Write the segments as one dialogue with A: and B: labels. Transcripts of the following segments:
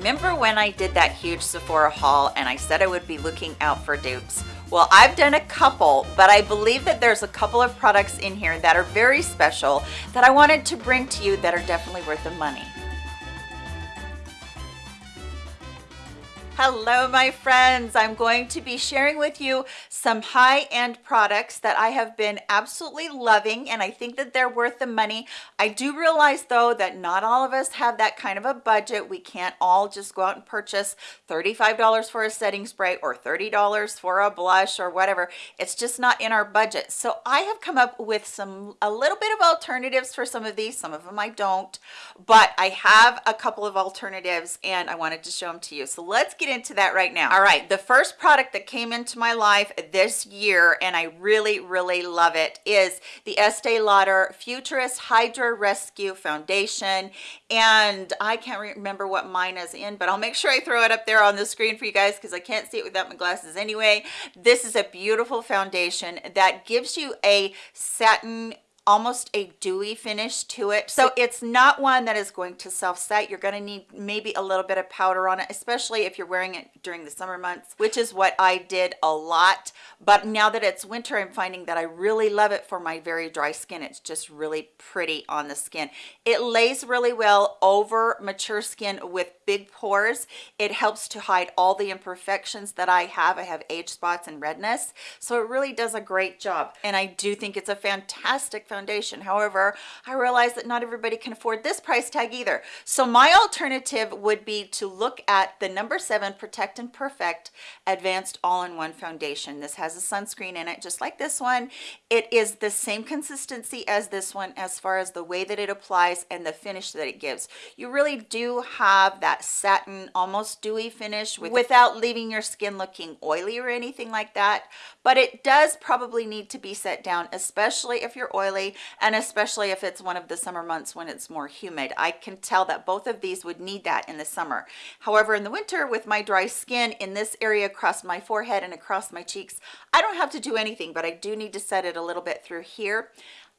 A: Remember when I did that huge Sephora haul and I said I would be looking out for dupes? Well, I've done a couple, but I believe that there's a couple of products in here that are very special that I wanted to bring to you that are definitely worth the money. Hello, my friends. I'm going to be sharing with you some high-end products that I have been absolutely loving, and I think that they're worth the money. I do realize, though, that not all of us have that kind of a budget. We can't all just go out and purchase $35 for a setting spray or $30 for a blush or whatever. It's just not in our budget. So I have come up with some a little bit of alternatives for some of these. Some of them I don't, but I have a couple of alternatives, and I wanted to show them to you. So let's get into that right now. All right the first product that came into my life this year and i really really love it is the estee lauder futurist hydra rescue foundation. And i can't remember what mine is in but i'll make sure i throw it up there on the screen for you guys because i can't see it without my glasses anyway. This is a beautiful foundation that gives you a satin almost a dewy finish to it. So it's not one that is going to self set you're going to need maybe a little bit of powder on it especially if you're wearing it during the summer months which is what i did a lot. But now that it's winter i'm finding that i really love it for my very dry skin. It's just really pretty on the skin. It lays really well over mature skin with big pores. It helps to hide all the imperfections that i have. I have age spots and redness. So it really does a great job. And i do think it's a fantastic foundation however i realize that not everybody can afford this price tag either. So my alternative would be to look at the number seven protect and perfect advanced all-in-one foundation. This has a sunscreen in it just like this one. It is the same consistency as this one as far as the way that it applies and the finish that it gives. You really do have that satin almost dewy finish with, without leaving your skin looking oily or anything like that. But it does probably need to be set down especially if you're oily and especially if it's one of the summer months when it's more humid. I can tell that both of these would need that in the summer. However in the winter with my dry skin in this area across my forehead and across my cheeks i don't have to do anything but i do need to set it a little bit through here.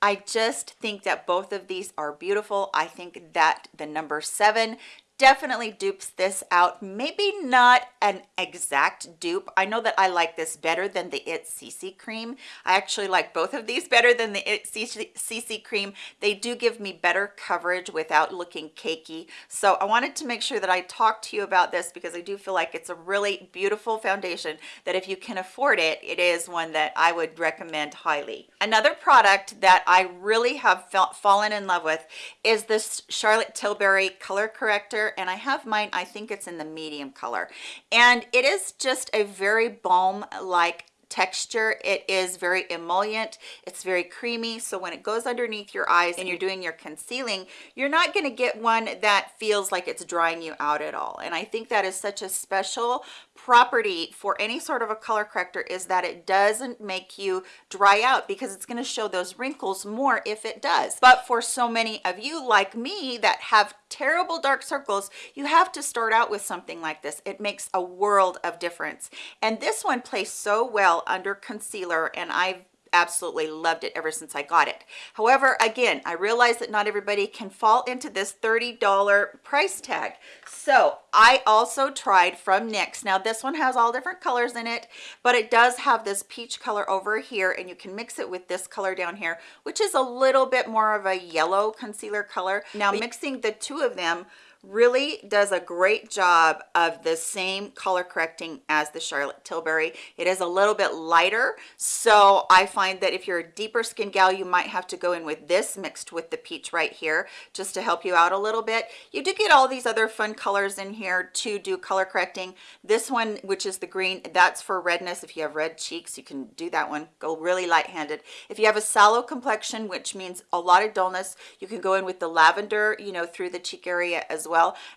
A: I just think that both of these are beautiful. I think that the number seven definitely dupes this out. Maybe not an exact dupe. I know that i like this better than the it cc cream. I actually like both of these better than the it cc cream. They do give me better coverage without looking cakey. So i wanted to make sure that i talked to you about this because i do feel like it's a really beautiful foundation that if you can afford it it is one that i would recommend highly. Another product that i really have felt fallen in love with is this charlotte tilbury color corrector and I have mine I think it's in the medium color. And it is just a very balm like texture. It is very emollient. It's very creamy. So when it goes underneath your eyes and you're doing your concealing you're not going to get one that feels like it's drying you out at all. And i think that is such a special property for any sort of a color corrector is that it doesn't make you dry out because it's going to show those wrinkles more if it does. But for so many of you like me that have terrible dark circles you have to start out with something like this. It makes a world of difference. And this one plays so well under concealer and I've absolutely loved it ever since I got it. However, again, I realize that not everybody can fall into this $30 price tag. So I also tried from NYX. Now this one has all different colors in it, but it does have this peach color over here and you can mix it with this color down here, which is a little bit more of a yellow concealer color. Now mixing the two of them really does a great job of the same color correcting as the Charlotte Tilbury. It is a little bit lighter, so I find that if you're a deeper skin gal, you might have to go in with this mixed with the peach right here just to help you out a little bit. You do get all these other fun colors in here to do color correcting. This one, which is the green, that's for redness. If you have red cheeks, you can do that one. Go really light-handed. If you have a sallow complexion, which means a lot of dullness, you can go in with the lavender, you know, through the cheek area as well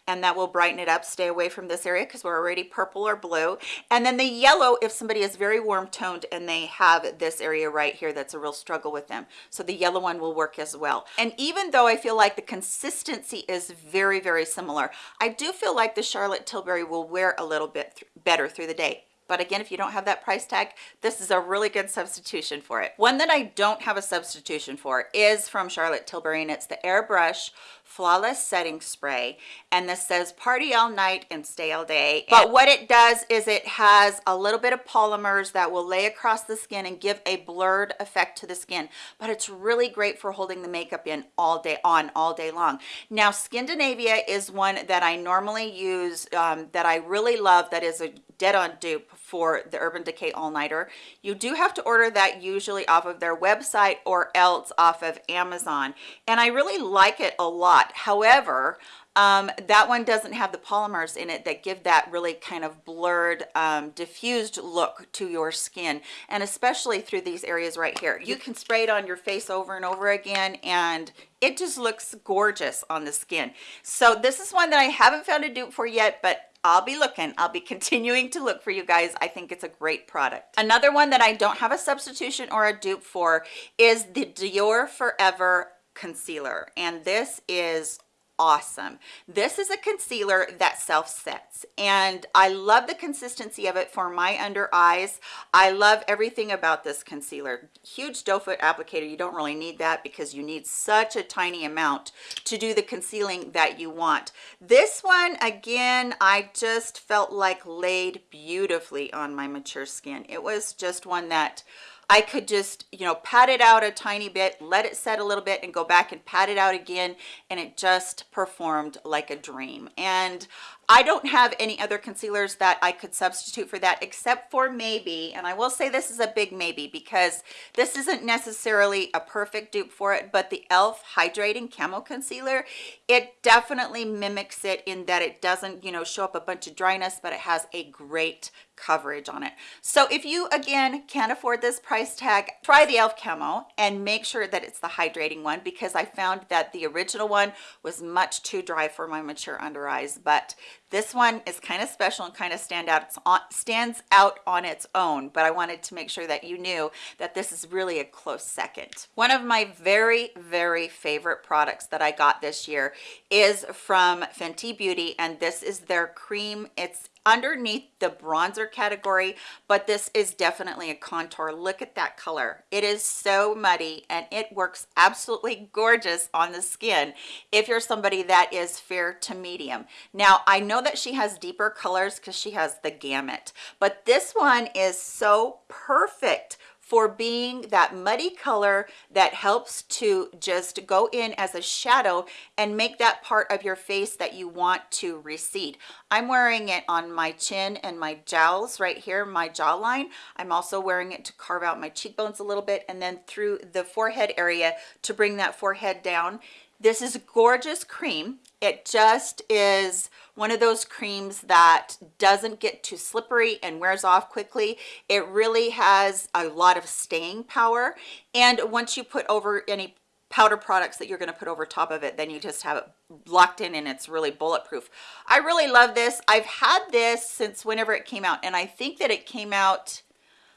A: and that will brighten it up. Stay away from this area because we're already purple or blue. And then the yellow if somebody is very warm toned and they have this area right here that's a real struggle with them. So the yellow one will work as well. And even though i feel like the consistency is very very similar i do feel like the charlotte tilbury will wear a little bit th better through the day. But again if you don't have that price tag this is a really good substitution for it. One that i don't have a substitution for is from charlotte tilbury and it's the airbrush flawless setting spray and this says party all night and stay all day. But what it does is it has a little bit of polymers that will lay across the skin and give a blurred effect to the skin. But it's really great for holding the makeup in all day on all day long. Now skindinavia is one that i normally use um, that i really love that is a dead on dupe for the urban decay all-nighter. You do have to order that usually off of their website or else off of amazon. And i really like it a lot however um, that one doesn't have the polymers in it that give that really kind of blurred um, diffused look to your skin and especially through these areas right here you can spray it on your face over and over again and it just looks gorgeous on the skin so this is one that i haven't found a dupe for yet but I'll be looking. I'll be continuing to look for you guys. I think it's a great product. Another one that I don't have a substitution or a dupe for is the Dior Forever concealer and this is awesome. This is a concealer that self sets and i love the consistency of it for my under eyes. I love everything about this concealer. Huge doe foot applicator you don't really need that because you need such a tiny amount to do the concealing that you want. This one again i just felt like laid beautifully on my mature skin. It was just one that I could just, you know, pat it out a tiny bit, let it set a little bit and go back and pat it out again. And it just performed like a dream. And I don't have any other concealers that I could substitute for that except for maybe, and I will say this is a big maybe because this isn't necessarily a perfect dupe for it, but the e.l.f. Hydrating Camo Concealer, it definitely mimics it in that it doesn't, you know, show up a bunch of dryness, but it has a great coverage on it. So if you, again, can't afford this price tag, try the e.l.f. Camo and make sure that it's the hydrating one because I found that the original one was much too dry for my mature under eyes, but this one is kind of special and kind of stand out it's on stands out on its own but i wanted to make sure that you knew that this is really a close second. One of my very very favorite products that i got this year is from fenty beauty and this is their cream. It's underneath the bronzer category but this is definitely a contour. Look at that color. It is so muddy and it works absolutely gorgeous on the skin if you're somebody that is fair to medium. Now i know that she has deeper colors because she has the gamut but this one is so perfect for being that muddy color that helps to just go in as a shadow and make that part of your face that you want to recede. I'm wearing it on my chin and my jowls right here, my jawline. I'm also wearing it to carve out my cheekbones a little bit and then through the forehead area to bring that forehead down. This is gorgeous cream. It just is one of those creams that doesn't get too slippery and wears off quickly. It really has a lot of staying power. And once you put over any powder products that you're going to put over top of it then you just have it locked in and it's really bulletproof i really love this i've had this since whenever it came out and i think that it came out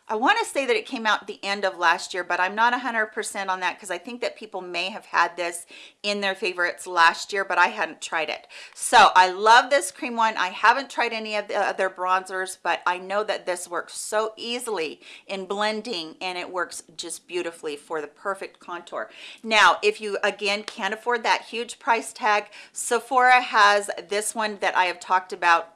A: I want to say that it came out the end of last year, but I'm not 100% on that because I think that people may have had this in their favorites last year, but I hadn't tried it. So I love this cream one. I haven't tried any of the other bronzers, but I know that this works so easily in blending and it works just beautifully for the perfect contour. Now, if you, again, can't afford that huge price tag, Sephora has this one that I have talked about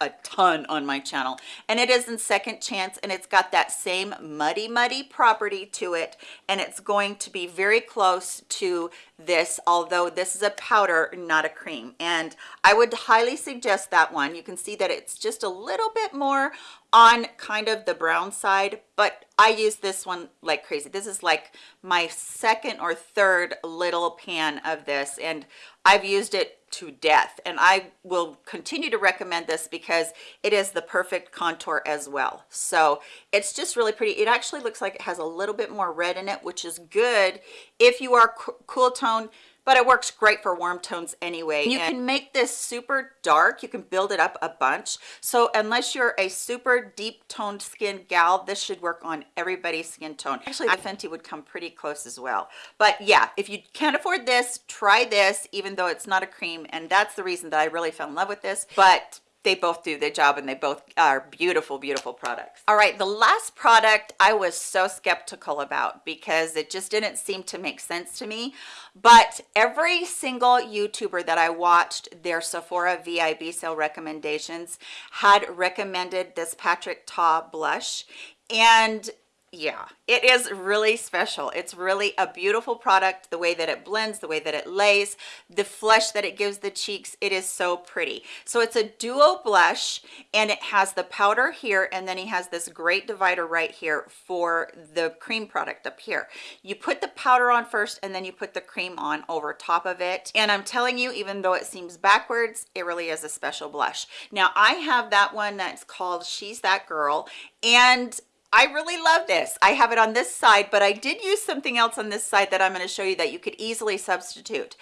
A: a ton on my channel. And it is in second chance and it's got that same muddy muddy property to it and it's going to be very close to this although this is a powder not a cream. And i would highly suggest that one. You can see that it's just a little bit more on kind of the brown side but i use this one like crazy. This is like my second or third little pan of this and i've used it to death. And I will continue to recommend this because it is the perfect contour as well. So it's just really pretty. It actually looks like it has a little bit more red in it which is good if you are cool tone but it works great for warm tones anyway. You and can make this super dark. You can build it up a bunch. So unless you're a super deep toned skin gal, this should work on everybody's skin tone. Actually, the Fenty would come pretty close as well. But yeah, if you can't afford this, try this, even though it's not a cream. And that's the reason that I really fell in love with this. But they both do the job and they both are beautiful beautiful products. All right the last product i was so skeptical about because it just didn't seem to make sense to me but every single youtuber that i watched their sephora vib sale recommendations had recommended this patrick ta blush and yeah it is really special. It's really a beautiful product the way that it blends the way that it lays the flush that it gives the cheeks it is so pretty. So it's a duo blush and it has the powder here and then he has this great divider right here for the cream product up here. You put the powder on first and then you put the cream on over top of it. And i'm telling you even though it seems backwards it really is a special blush. Now i have that one that's called she's that girl and I really love this. I have it on this side, but I did use something else on this side that I'm going to show you that you could easily substitute.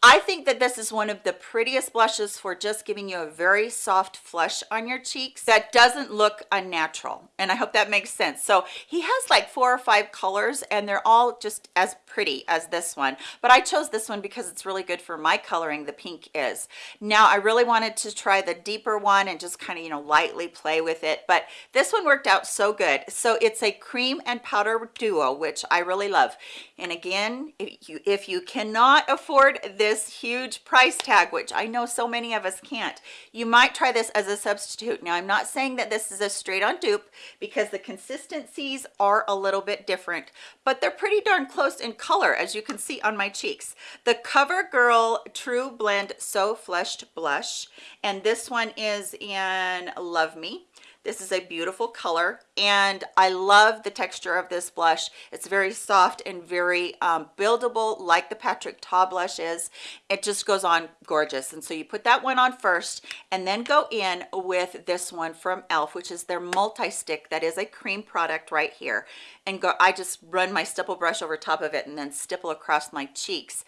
A: I think that this is one of the prettiest blushes for just giving you a very soft flush on your cheeks that doesn't look unnatural. And I hope that makes sense. So he has like four or five colors and they're all just as pretty as this one. But I chose this one because it's really good for my coloring, the pink is. Now I really wanted to try the deeper one and just kind of, you know, lightly play with it. But this one worked out so good. So it's a cream and powder duo, which I really love. And again, if you, if you cannot afford this, this huge price tag, which I know so many of us can't. You might try this as a substitute. Now, I'm not saying that this is a straight on dupe because the consistencies are a little bit different, but they're pretty darn close in color, as you can see on my cheeks. The CoverGirl True Blend So Flushed Blush, and this one is in Love Me. This is a beautiful color and I love the texture of this blush. It's very soft and very um, buildable like the Patrick Ta blush is. It just goes on gorgeous. And so you put that one on first and then go in with this one from e.l.f. which is their multi-stick that is a cream product right here. And go, I just run my stipple brush over top of it and then stipple across my cheeks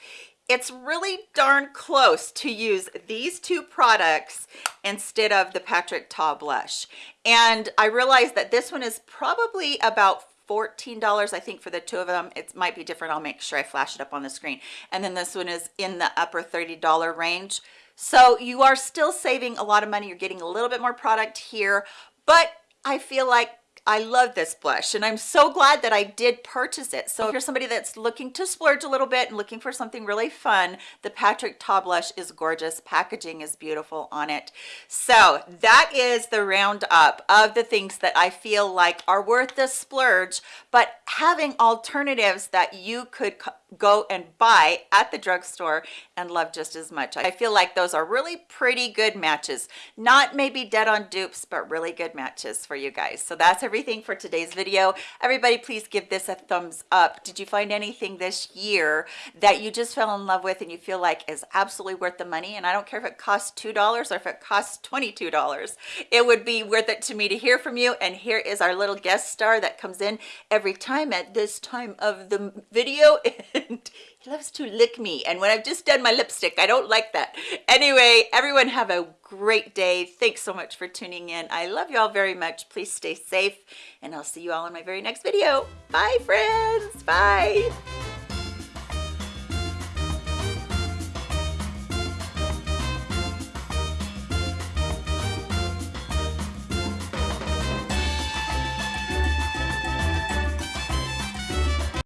A: it's really darn close to use these two products instead of the Patrick Ta blush. And I realized that this one is probably about $14 I think for the two of them. It might be different. I'll make sure I flash it up on the screen. And then this one is in the upper $30 range. So you are still saving a lot of money. You're getting a little bit more product here. But I feel like I love this blush and I'm so glad that I did purchase it. So if you're somebody that's looking to splurge a little bit and looking for something really fun, the Patrick Ta blush is gorgeous. Packaging is beautiful on it. So that is the roundup of the things that I feel like are worth the splurge, but having alternatives that you could go and buy at the drugstore and love just as much. I feel like those are really pretty good matches. Not maybe dead on dupes, but really good matches for you guys. So that's everything for today's video. Everybody, please give this a thumbs up. Did you find anything this year that you just fell in love with and you feel like is absolutely worth the money? And I don't care if it costs $2 or if it costs $22. It would be worth it to me to hear from you. And here is our little guest star that comes in every time at this time of the video. and he loves to lick me. And when I've just done my lipstick I don't like that. Anyway everyone have a great day. Thanks so much for tuning in. I love you all very much. Please stay safe and I'll see you all in my very next video. Bye friends. Bye